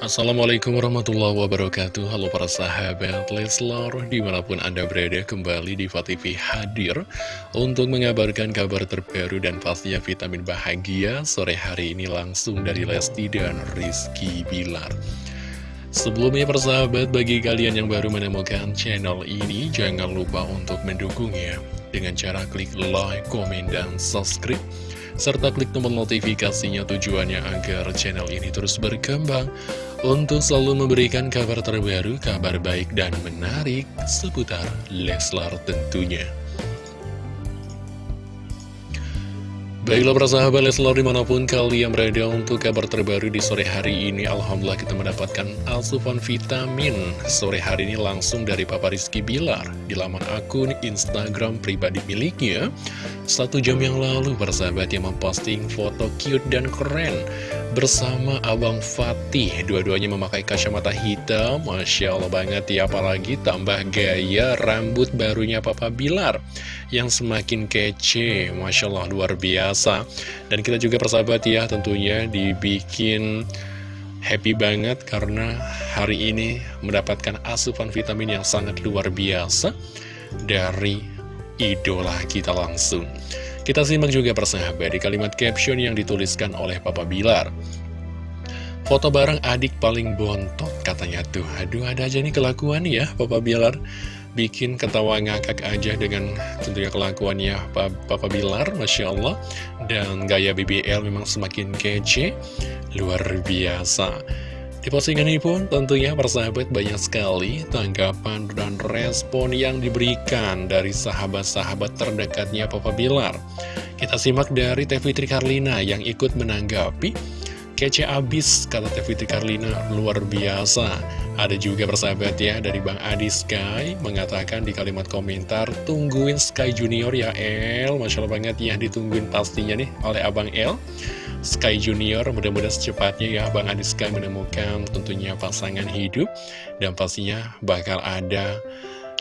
Assalamualaikum warahmatullahi wabarakatuh. Halo para sahabat Leslar Di mana pun anda berada kembali di TV hadir Untuk mengabarkan kabar terbaru dan pastinya vitamin bahagia Sore hari ini langsung dari Lesti dan Rizky Bilar. Sebelumnya persahabat bagi kalian yang baru menemukan channel ini Jangan lupa untuk mendukungnya. Dengan cara klik like, komen, dan subscribe serta klik tombol notifikasinya tujuannya agar channel ini terus berkembang untuk selalu memberikan kabar terbaru, kabar baik dan menarik seputar Leslar tentunya. Baiklah persahabat Leslar di mana pun kalian berada untuk kabar terbaru di sore hari ini Alhamdulillah kita mendapatkan asupan vitamin. Sore hari ini langsung dari Papa Rizky Bilar. Di laman akun Instagram pribadi miliknya Satu jam yang lalu persahabat yang memposting foto cute dan keren bersama Abang Fatih. Dua-duanya memakai kacamata hitam Masya Allah banget ya Apalagi tambah gaya rambut barunya Papa Bilar Yang semakin kece. Masya Allah luar biasa Dan kita juga persahabat ya tentunya dibikin happy banget Karena hari ini mendapatkan asupan vitamin yang sangat luar biasa Dari idola kita langsung kita simak juga persahabat di kalimat caption yang dituliskan oleh Papa Bilar. Foto bareng adik paling bontot katanya tuh. Aduh ada aja nih kelakuan ya Papa Bilar. Bikin ketawa ngakak aja dengan tentunya kelakuannya Papa Bilar, Masya Allah. Dan gaya BBL memang semakin kece, luar biasa. Di postingan ini pun tentunya persahabat banyak sekali tanggapan dan respon yang diberikan dari sahabat-sahabat terdekatnya Papa Bilar. Kita simak dari Teh Fitri Karlina yang ikut menanggapi Kece abis, kata Fitri Karlina, luar biasa. Ada juga persahabat ya dari Bang Adi Sky mengatakan di kalimat komentar, tungguin Sky Junior ya El, Masya Allah banget ya ditungguin pastinya nih oleh Abang El. Sky Junior mudah-mudahan secepatnya ya Bang Adi Sky menemukan tentunya pasangan hidup. Dan pastinya bakal ada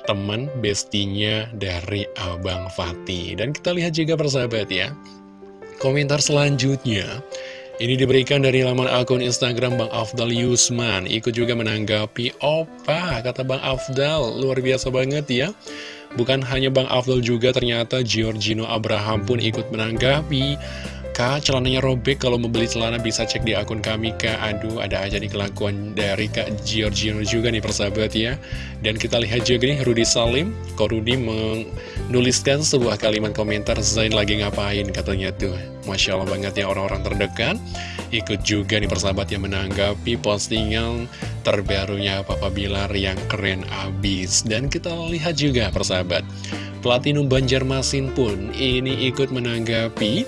teman bestinya dari Abang Fatih. Dan kita lihat juga persahabat ya komentar selanjutnya ini diberikan dari laman akun Instagram Bang Afdal Yusman. Ikut juga menanggapi Opa kata Bang Afdal luar biasa banget ya. Bukan hanya Bang Afdal juga ternyata Giorgino Abraham pun ikut menanggapi Kak, celananya robek kalau membeli celana bisa cek di akun kami Kak. Aduh, ada aja nih kelakuan dari Kak Giorgino juga nih persahabat ya. Dan kita lihat juga nih Rudy Salim. Kok Rudy menuliskan sebuah kalimat komentar Zain lagi ngapain? katanya tuh. Masya Allah banget ya orang-orang terdekat. Ikut juga nih persahabat yang menanggapi postingan terbarunya Papa Bilar yang keren abis. Dan kita lihat juga persahabat Platinum Banjarmasin pun ini ikut menanggapi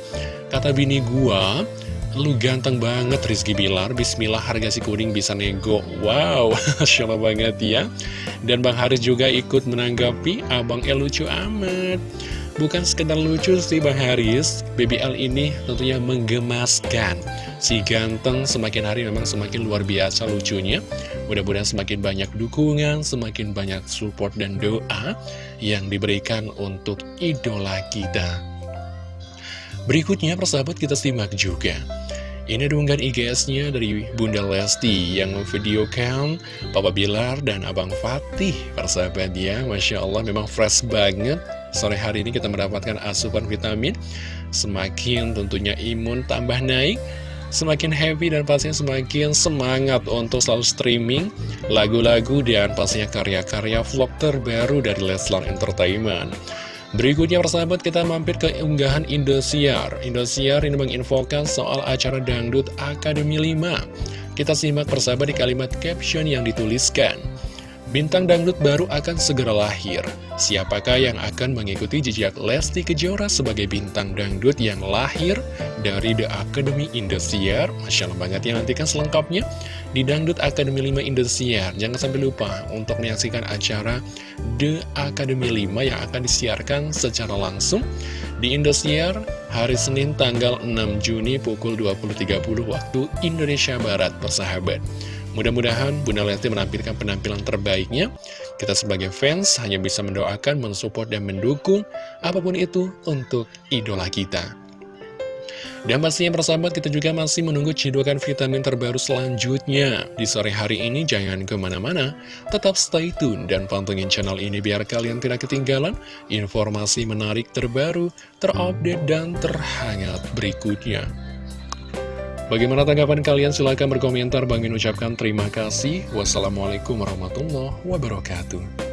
Kata bini gua, lu ganteng banget Rizky Bilar, bismillah harga si kuning bisa nego. Wow, Masya Allah banget ya. Dan Bang Haris juga ikut menanggapi, Abang El lucu amat. Bukan sekedar lucu sih Bang Haris, BBL ini tentunya menggemaskan. Si ganteng semakin hari memang semakin luar biasa lucunya. Mudah-mudahan semakin banyak dukungan, semakin banyak support dan doa yang diberikan untuk idola kita. Berikutnya persahabat kita simak juga. Ini ada IGS-nya dari Bunda Lesti yang memvideokan Papa Bilar dan Abang Fatih Persahabat ya, Masya Allah memang fresh banget. Sore hari ini kita mendapatkan asupan vitamin. Semakin tentunya imun tambah naik Semakin happy dan pastinya semakin semangat untuk selalu streaming lagu-lagu dan pastinya karya-karya vlog terbaru dari Leslar Entertainment. Berikutnya persahabat kita mampir ke unggahan Indosiar. Indosiar ini menginfokan soal acara Dangdut Akademi 5 Kita simak persahabat di kalimat caption yang dituliskan Bintang dangdut baru akan segera lahir. Siapakah yang akan mengikuti jejak Lesti Kejora sebagai bintang dangdut yang lahir dari The Academy Indosiar? Masya Allah banget ya, nantikan selengkapnya di Dangdut Academy 5 Indosiar. Jangan sampai lupa untuk menyaksikan acara The Academy 5 yang akan disiarkan secara langsung di Indosiar hari Senin tanggal 6 Juni pukul 20.30 waktu Indonesia Barat, persahabat. Mudah-mudahan Bunda Lesti menampilkan penampilan terbaiknya. Kita sebagai fans hanya bisa mendoakan, mensupport, dan mendukung apa pun itu untuk idola kita. Dan pastinya persahabat kita juga masih menunggu cidukan vitamin terbaru selanjutnya. Di sore hari ini jangan ke mana-mana, tetap stay tune dan pantengin channel ini biar kalian tidak ketinggalan informasi menarik terbaru, terupdate, dan terhangat berikutnya. Bagaimana tanggapan kalian? Silahkan berkomentar. Bangin ucapkan terima kasih. Wassalamualaikum warahmatullahi wabarakatuh.